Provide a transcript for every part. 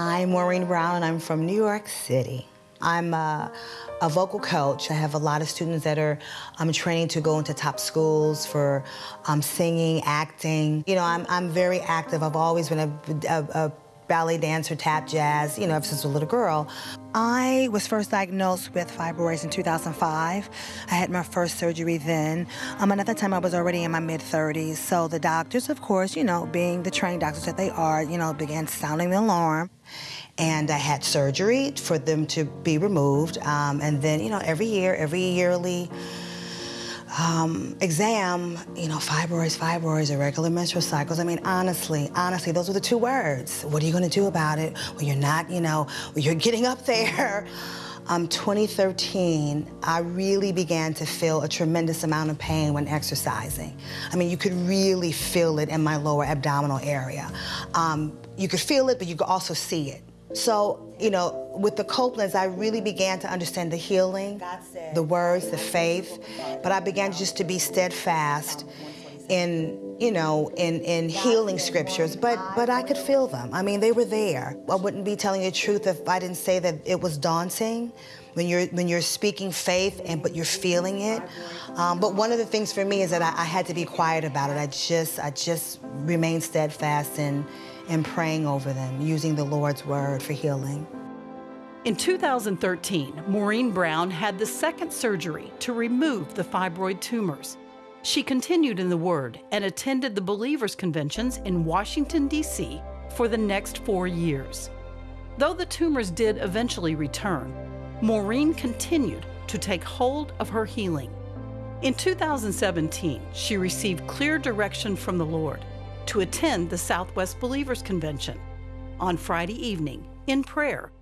I'm Maureen Brown and I'm from New York City. I'm a, a vocal coach. I have a lot of students that are um, training to go into top schools for um, singing, acting. You know, I'm, I'm very active. I've always been a, a, a ballet dancer, tap jazz, you know, ever since a little girl. I was first diagnosed with fibroids in 2005. I had my first surgery then. Um, and at that time, I was already in my mid-30s. So the doctors, of course, you know, being the trained doctors that they are, you know, began sounding the alarm. And I had surgery for them to be removed. Um, and then, you know, every year, every yearly um, exam, you know, fibroids, fibroids, irregular menstrual cycles. I mean, honestly, honestly, those were the two words. What are you gonna do about it when you're not, you know, when you're getting up there? Um, 2013, I really began to feel a tremendous amount of pain when exercising. I mean, you could really feel it in my lower abdominal area. Um, you could feel it, but you could also see it. So, you know, with the Copelands, I really began to understand the healing, the words, the faith, but I began just to be steadfast in, you know, in, in healing scriptures, but, but I could feel them. I mean, they were there. I wouldn't be telling you the truth if I didn't say that it was daunting when you're, when you're speaking faith and but you're feeling it. Um, but one of the things for me is that I, I had to be quiet about it. I just, I just remained steadfast in, and praying over them, using the Lord's word for healing. In 2013, Maureen Brown had the second surgery to remove the fibroid tumors. She continued in the Word and attended the Believers Conventions in Washington, D.C. for the next four years. Though the tumors did eventually return, Maureen continued to take hold of her healing. In 2017, she received clear direction from the Lord to attend the Southwest Believers Convention. On Friday evening, in prayer,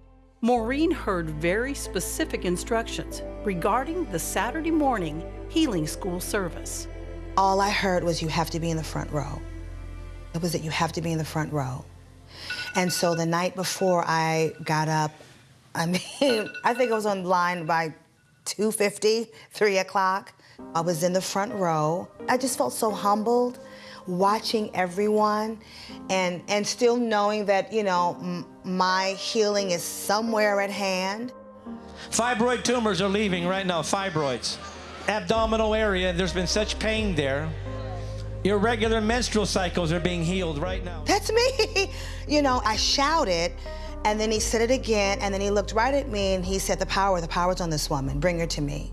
Maureen heard very specific instructions regarding the Saturday morning healing school service. All I heard was you have to be in the front row. It was that you have to be in the front row. And so the night before I got up, I mean, I think I was on line by 2.50, 3 o'clock. I was in the front row. I just felt so humbled watching everyone and, and still knowing that, you know, my healing is somewhere at hand. Fibroid tumors are leaving right now, fibroids. Abdominal area, there's been such pain there. Irregular menstrual cycles are being healed right now. That's me. you know, I shouted, and then he said it again, and then he looked right at me and he said, the power, the power's on this woman. Bring her to me.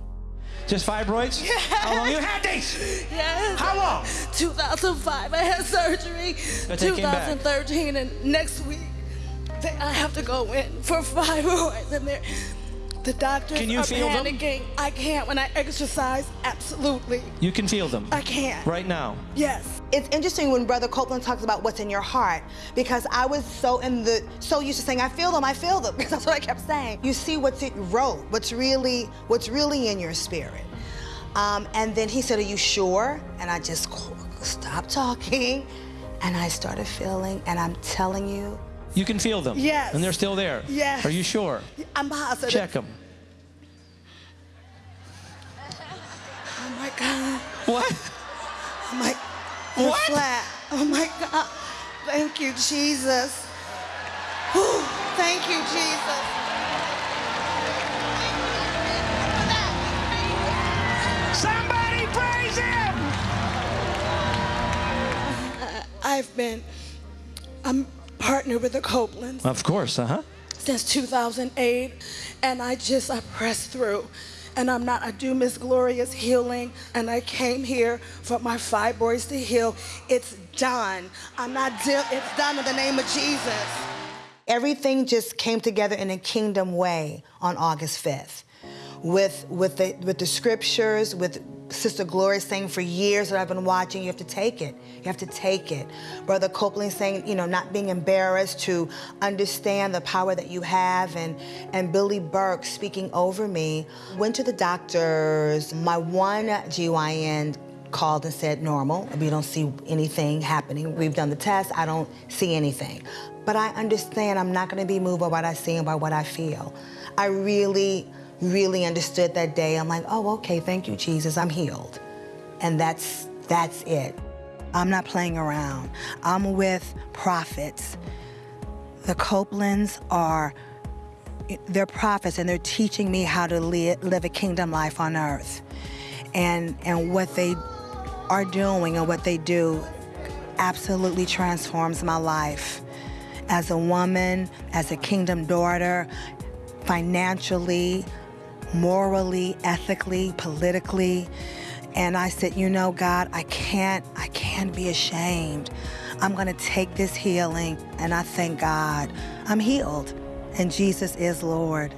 Just fibroids? Yes. How long you had these? Yes. How long? 2005, I had surgery. 2013, and next week, I have to go in for fibroids, and they're, the doctors can you are feel panicking. Them? I can't when I exercise, absolutely. You can feel them? I can't. Right now? Yes. It's interesting when Brother Copeland talks about what's in your heart, because I was so in the, so used to saying, I feel them, I feel them, because that's what I kept saying. You see what's it wrote, what's really, what's really in your spirit. Um, and then he said, are you sure? And I just stopped talking, and I started feeling, and I'm telling you, you can feel them. Yes. And they're still there. Yes. Are you sure? I'm positive. Check them. Oh my God. What? Oh my. What? Flat. Oh my God. Thank you, Jesus. Whew. Thank you, Jesus. Somebody praise him! I've been, I'm partnered with the Copelands. Of course, uh-huh. Since 2008, and I just, I pressed through. And I'm not, I do Miss Gloria's healing, and I came here for my fibroids to heal. It's done. I'm not, it's done in the name of Jesus. Everything just came together in a kingdom way on August 5th. With, with, the, with the scriptures, with Sister Gloria saying for years that I've been watching, you have to take it. You have to take it. Brother Copeland saying, you know, not being embarrassed to understand the power that you have and, and Billy Burke speaking over me. Went to the doctors. My one GYN called and said normal. We don't see anything happening. We've done the test. I don't see anything. But I understand I'm not going to be moved by what I see and by what I feel. I really really understood that day. I'm like, oh, okay, thank you, Jesus, I'm healed. And that's, that's it. I'm not playing around. I'm with prophets The Copelands are they're prophets and they're teaching me how to li- live a kingdom life on earth. And and what they are doing and what they do absolutely transforms my life as a woman, as a kingdom daughter, financially, morally, ethically, politically. And I said, you know, God, I can't, I can't be ashamed. I'm gonna take this healing and I thank God. I'm healed and Jesus is Lord.